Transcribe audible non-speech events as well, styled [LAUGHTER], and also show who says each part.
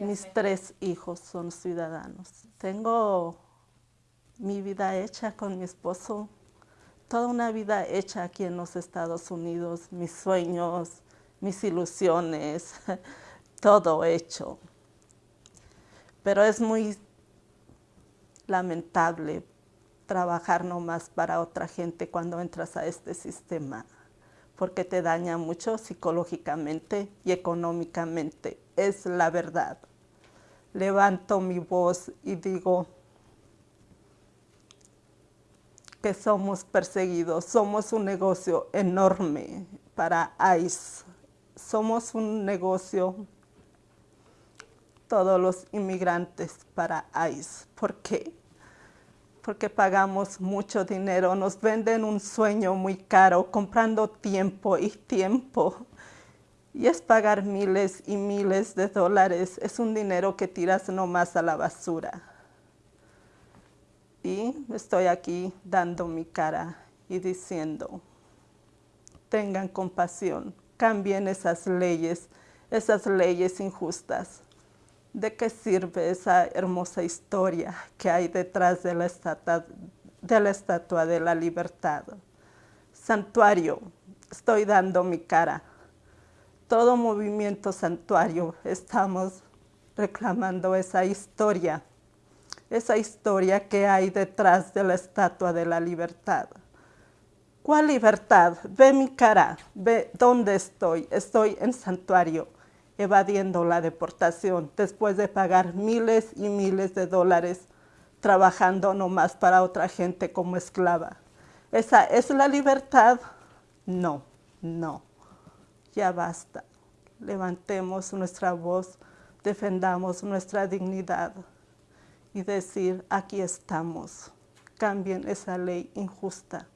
Speaker 1: Mis tres hijos son ciudadanos. Tengo mi vida hecha con mi esposo, toda una vida hecha aquí en los Estados Unidos, mis sueños, mis ilusiones, [LAUGHS] todo hecho. Pero es muy lamentable trabajar nomás para otra gente cuando entras a este sistema, porque te daña mucho psicológicamente y económicamente. Es la verdad levanto mi voz y digo que somos perseguidos, somos un negocio enorme para ICE, somos un negocio todos los inmigrantes para ICE. ¿Por qué? Porque pagamos mucho dinero, nos venden un sueño muy caro, comprando tiempo y tiempo y es pagar miles y miles de dólares. Es un dinero que tiras nomás a la basura. Y estoy aquí dando mi cara y diciendo, tengan compasión, cambien esas leyes, esas leyes injustas. ¿De qué sirve esa hermosa historia que hay detrás de la estatua de la, estatua de la libertad? Santuario, estoy dando mi cara todo movimiento santuario estamos reclamando esa historia, esa historia que hay detrás de la estatua de la libertad. ¿Cuál libertad? Ve mi cara, ve dónde estoy. Estoy en santuario, evadiendo la deportación después de pagar miles y miles de dólares trabajando nomás para otra gente como esclava. ¿Esa es la libertad? No, no ya basta. Levantemos nuestra voz, defendamos nuestra dignidad y decir, aquí estamos. Cambien esa ley injusta.